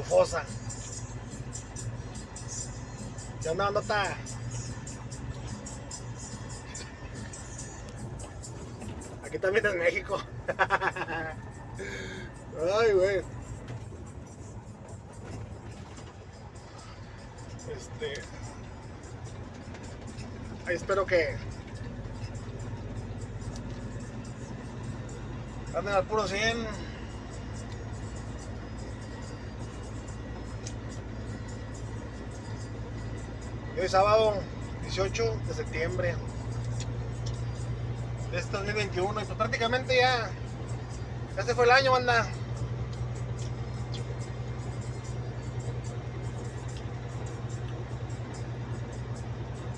estufosa. ¿Qué onda, bandota? Aquí también en México. Ay, güey. Este. Ahí espero que. Anden al puro 100. Hoy es sábado 18 de septiembre de este 2021 y pues prácticamente ya, ya se fue el año, banda.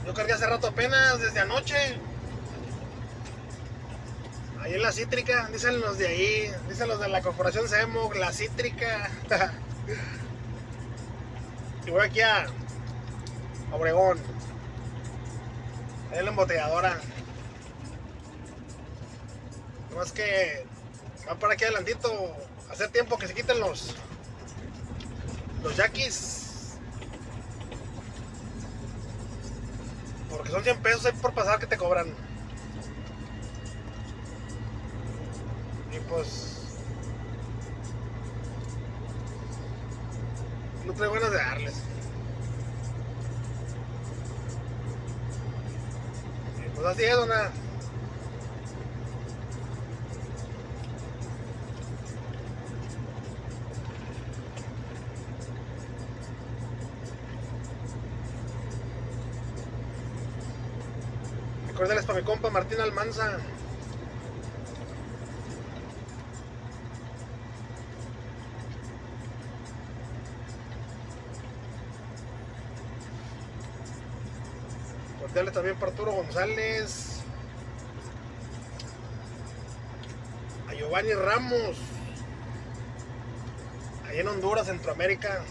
Yo cargué hace rato apenas, desde anoche. Ahí en la cítrica, dicen los de ahí, dicen los de la corporación SEMO, la cítrica. y voy aquí a Obregón. En la embotelladora. Más que va para aquí adelantito. Hacer tiempo que se quiten los los yaquis. Porque son 100 pesos ahí por pasar que te cobran. Y pues no traigo ganas de darles. Pues así es, dona. Recuérdales para mi compa Martín Almanza. Cordiales también para Arturo González. A Giovanni Ramos. Ahí en Honduras, Centroamérica.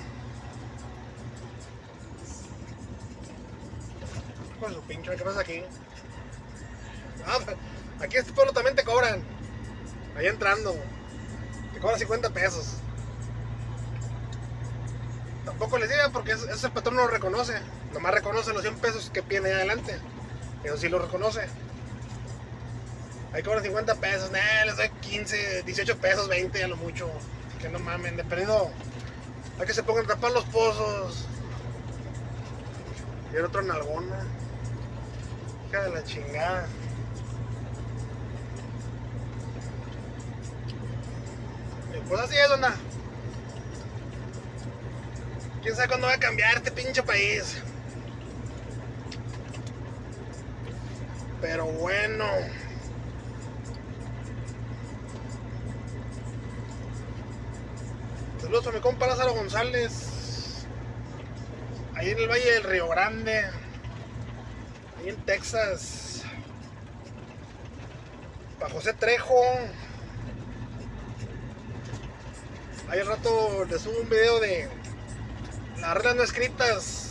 Con su pinche, ¿qué pasa aquí? Ah, aquí este pueblo también te cobran. Ahí entrando. Te cobran 50 pesos. Tampoco les digan porque ese patrón no lo reconoce. Nomás reconoce los 100 pesos que viene ahí adelante. Eso sí lo reconoce. Ahí cobran 50 pesos. Nah, les doy 15, 18 pesos, 20 a lo mucho. Que no mamen, de perdido. Hay que se pongan a tapar los pozos. Y el otro nalgona. Hija de la chingada. Pues así es, onda. ¿Quién sabe cuándo va a cambiar este pinche país? Pero bueno. Saludos a mi compa Lázaro González. Ahí en el Valle del Río Grande. Ahí en Texas. Para José Trejo. Ahí al rato les subo un video de las reglas no escritas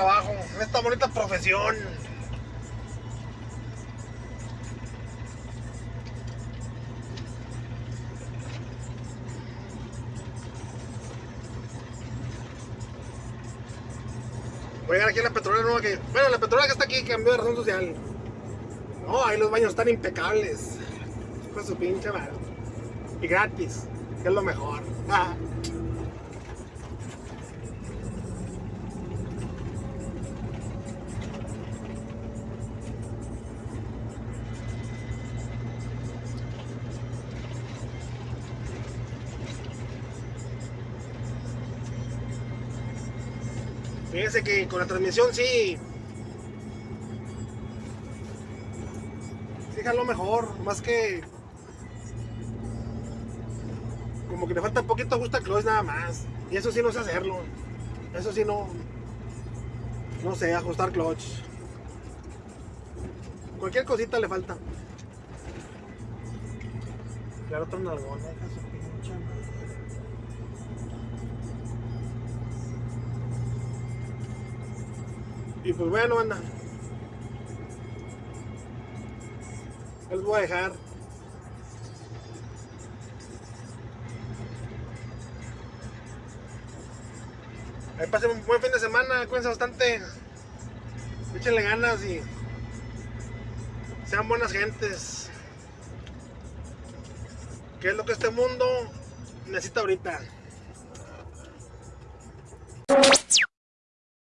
trabajo, en esta bonita profesión. Voy a llegar aquí a la petrolera nueva que. Bueno, la petrolera que está aquí cambió de razón social. No, ahí los baños están impecables con su pinche madre. Y gratis, que es lo mejor. Fíjense que con la transmisión sí. Sí, mejor. Más que como que le falta un poquito ajusta clutch nada más. Y eso sí no sé hacerlo. Eso sí no. No sé, ajustar clutch. Cualquier cosita le falta. Claro, otro nalgón, deja Y pues bueno, anda. Les voy a dejar. Ahí pasen un buen fin de semana, cuídense bastante. Échenle ganas y sean buenas gentes. ¿Qué es lo que este mundo necesita ahorita?